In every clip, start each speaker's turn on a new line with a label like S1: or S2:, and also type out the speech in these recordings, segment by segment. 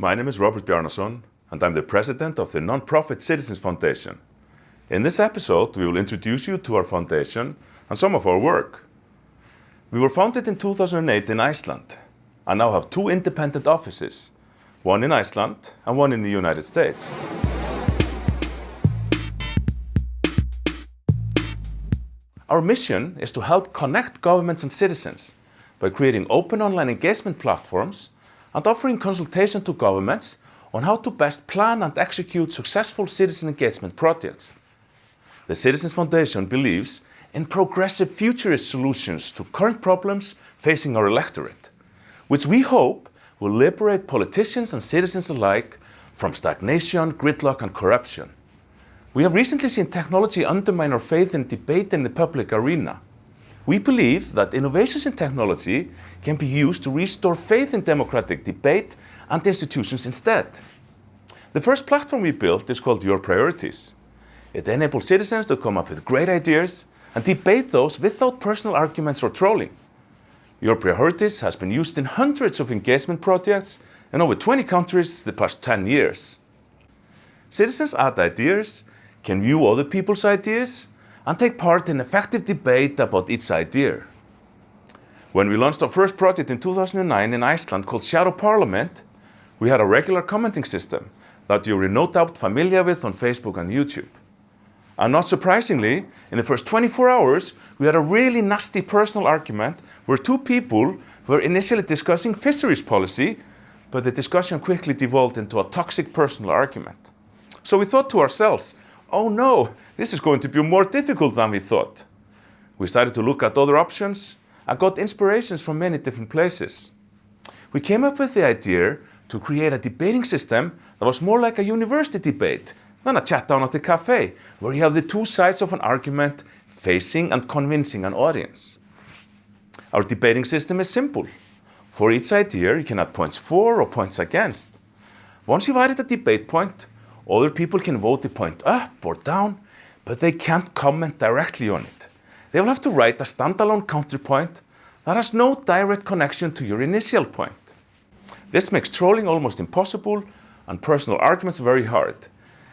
S1: My name is Robert Bjarnason, and I'm the president of the non-profit Citizens Foundation. In this episode, we will introduce you to our foundation and some of our work. We were founded in 2008 in Iceland and now have two independent offices, one in Iceland and one in the United States. Our mission is to help connect governments and citizens by creating open online engagement platforms and offering consultation to governments on how to best plan and execute successful citizen engagement projects. The Citizens Foundation believes in progressive futurist solutions to current problems facing our electorate, which we hope will liberate politicians and citizens alike from stagnation, gridlock and corruption. We have recently seen technology undermine our faith in debate in the public arena. We believe that innovations in technology can be used to restore faith in democratic debate and institutions instead. The first platform we built is called Your Priorities. It enables citizens to come up with great ideas and debate those without personal arguments or trolling. Your Priorities has been used in hundreds of engagement projects in over 20 countries the past 10 years. Citizens add ideas can view other people's ideas and take part in effective debate about each idea. When we launched our first project in 2009 in Iceland called Shadow Parliament, we had a regular commenting system that you're no doubt familiar with on Facebook and YouTube. And not surprisingly, in the first 24 hours, we had a really nasty personal argument where two people were initially discussing fisheries policy, but the discussion quickly devolved into a toxic personal argument. So we thought to ourselves, oh no, this is going to be more difficult than we thought. We started to look at other options and got inspirations from many different places. We came up with the idea to create a debating system that was more like a university debate than a chat down at the cafe, where you have the two sides of an argument facing and convincing an audience. Our debating system is simple. For each idea, you can add points for or points against. Once you've added a debate point, other people can vote the point up or down, but they can't comment directly on it. They will have to write a standalone counterpoint that has no direct connection to your initial point. This makes trolling almost impossible and personal arguments very hard,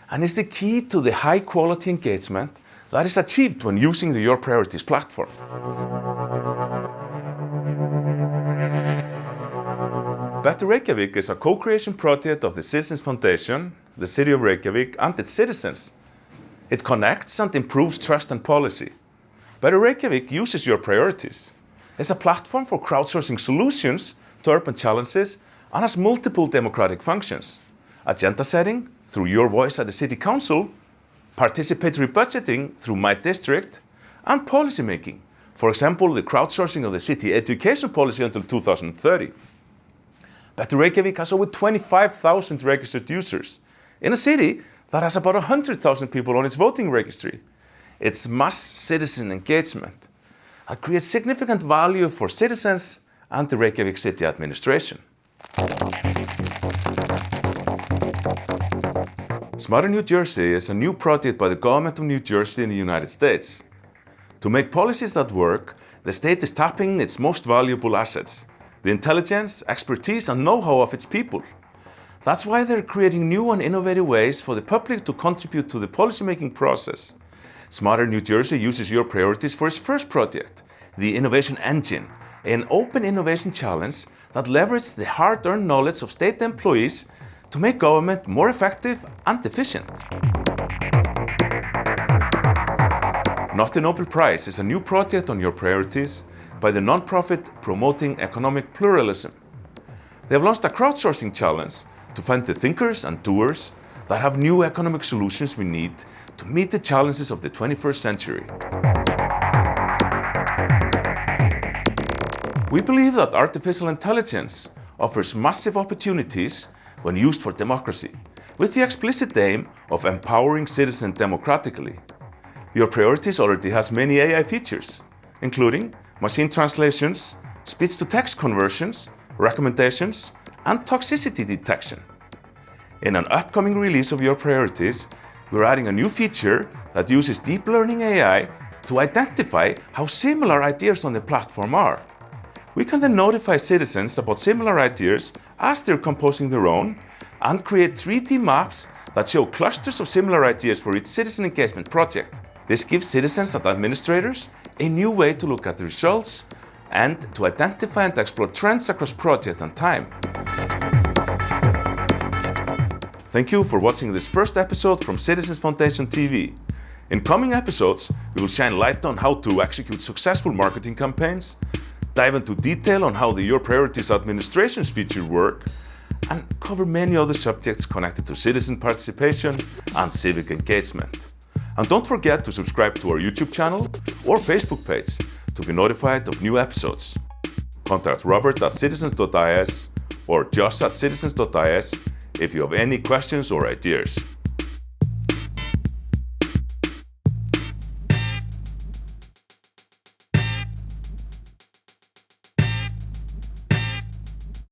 S1: and is the key to the high quality engagement that is achieved when using the Your Priorities platform. Better Reykjavik is a co-creation project of the Citizens Foundation the city of Reykjavik and its citizens. It connects and improves trust and policy. Better Reykjavik uses your priorities. It's a platform for crowdsourcing solutions to urban challenges and has multiple democratic functions. Agenda setting through your voice at the city council, participatory budgeting through my district, and policy making. For example, the crowdsourcing of the city education policy until 2030. Better Reykjavik has over 25,000 registered users in a city that has about 100,000 people on its voting registry. It's mass citizen engagement that creates significant value for citizens and the Reykjavik city administration. Smarter New Jersey is a new project by the government of New Jersey in the United States. To make policies that work, the state is tapping its most valuable assets, the intelligence, expertise and know-how of its people. That's why they're creating new and innovative ways for the public to contribute to the policymaking process. Smarter New Jersey uses your priorities for its first project, the Innovation Engine, an open innovation challenge that leverages the hard-earned knowledge of state employees to make government more effective and efficient. Not the Nobel Prize is a new project on your priorities by the non-profit Promoting Economic Pluralism. They have launched a crowdsourcing challenge to find the thinkers and doers that have new economic solutions we need to meet the challenges of the 21st century. We believe that artificial intelligence offers massive opportunities when used for democracy, with the explicit aim of empowering citizens democratically. Your priorities already has many AI features, including machine translations, speech-to-text conversions, recommendations, and toxicity detection. In an upcoming release of your priorities, we're adding a new feature that uses deep learning AI to identify how similar ideas on the platform are. We can then notify citizens about similar ideas as they're composing their own and create 3D maps that show clusters of similar ideas for each citizen engagement project. This gives citizens and administrators a new way to look at the results and to identify and explore trends across project and time. Thank you for watching this first episode from Citizens Foundation TV. In coming episodes, we will shine light on how to execute successful marketing campaigns, dive into detail on how the Your Priorities Administrations feature work, and cover many other subjects connected to citizen participation and civic engagement. And don't forget to subscribe to our YouTube channel or Facebook page to be notified of new episodes. Contact robert at citizens.is or josh at citizens.is if you have any questions or ideas.